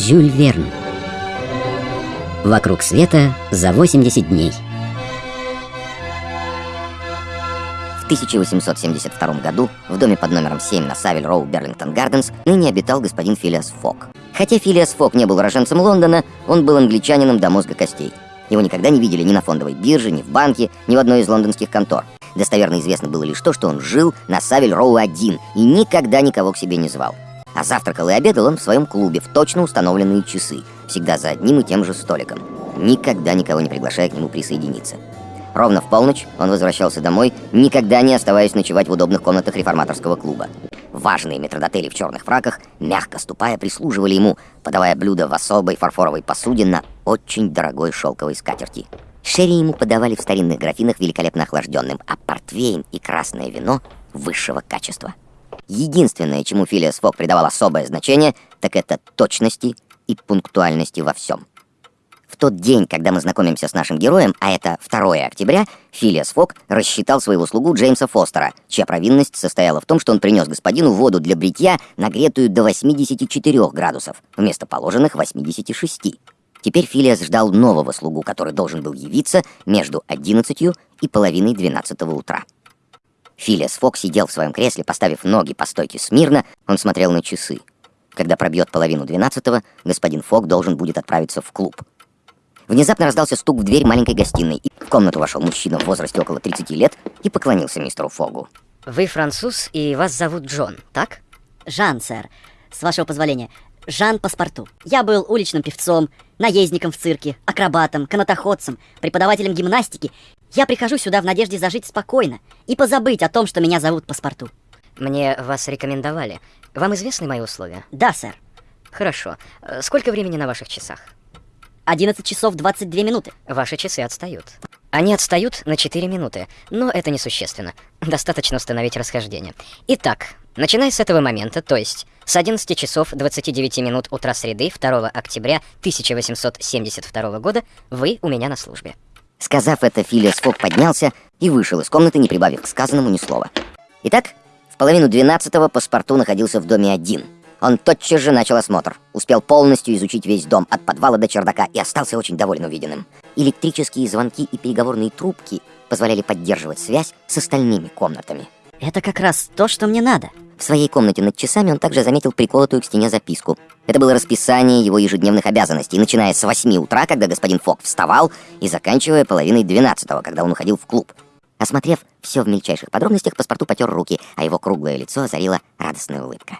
Жюль Верн. Вокруг света за 80 дней. В 1872 году в доме под номером 7 на Савель Роу Берлингтон Гарденс ныне обитал господин Филиас Фок. Хотя Филиас Фок не был уроженцем Лондона, он был англичанином до мозга костей. Его никогда не видели ни на фондовой бирже, ни в банке, ни в одной из лондонских контор. Достоверно известно было лишь то, что он жил на Савель Роу один и никогда никого к себе не звал. А завтракал и обедал он в своем клубе в точно установленные часы, всегда за одним и тем же столиком, никогда никого не приглашая к нему присоединиться. Ровно в полночь он возвращался домой, никогда не оставаясь ночевать в удобных комнатах реформаторского клуба. Важные метродотели в черных фраках, мягко ступая, прислуживали ему, подавая блюда в особой фарфоровой посуде на очень дорогой шелковой скатерти. Шерри ему подавали в старинных графинах великолепно охлажденным, а портвейн и красное вино высшего качества. Единственное, чему Филиас Фок придавал особое значение, так это точности и пунктуальности во всем. В тот день, когда мы знакомимся с нашим героем, а это 2 октября, Филиас Фок рассчитал своего слугу Джеймса Фостера, чья провинность состояла в том, что он принес господину воду для бритья, нагретую до 84 градусов, вместо положенных 86. Теперь Филиас ждал нового слугу, который должен был явиться между 11 и половиной 12 утра. Филиас Фок сидел в своем кресле, поставив ноги по стойке смирно, он смотрел на часы. Когда пробьет половину двенадцатого, господин Фок должен будет отправиться в клуб. Внезапно раздался стук в дверь маленькой гостиной, и в комнату вошел мужчина в возрасте около 30 лет и поклонился мистеру Фогу. Вы француз, и вас зовут Джон, так? Жан, сэр. С вашего позволения. Жан Паспорту. Я был уличным певцом, наездником в цирке, акробатом, канатоходцем, преподавателем гимнастики я прихожу сюда в надежде зажить спокойно и позабыть о том, что меня зовут паспорту. Мне вас рекомендовали. Вам известны мои условия? Да, сэр. Хорошо. Э, сколько времени на ваших часах? 11 часов 22 минуты. Ваши часы отстают. Они отстают на 4 минуты, но это несущественно. Достаточно установить расхождение. Итак, начиная с этого момента, то есть с 11 часов 29 минут утра среды 2 октября 1872 года, вы у меня на службе. Сказав это, Филиас Фок поднялся и вышел из комнаты, не прибавив к сказанному ни слова. Итак, в половину двенадцатого паспорту находился в доме один. Он тотчас же начал осмотр, успел полностью изучить весь дом от подвала до чердака и остался очень доволен увиденным. Электрические звонки и переговорные трубки позволяли поддерживать связь с остальными комнатами. Это как раз то, что мне надо. В своей комнате над часами он также заметил приколотую к стене записку. Это было расписание его ежедневных обязанностей, начиная с 8 утра, когда господин Фок вставал, и заканчивая половиной 12 когда он уходил в клуб. Осмотрев все в мельчайших подробностях, паспорту потер руки, а его круглое лицо озарила радостная улыбка.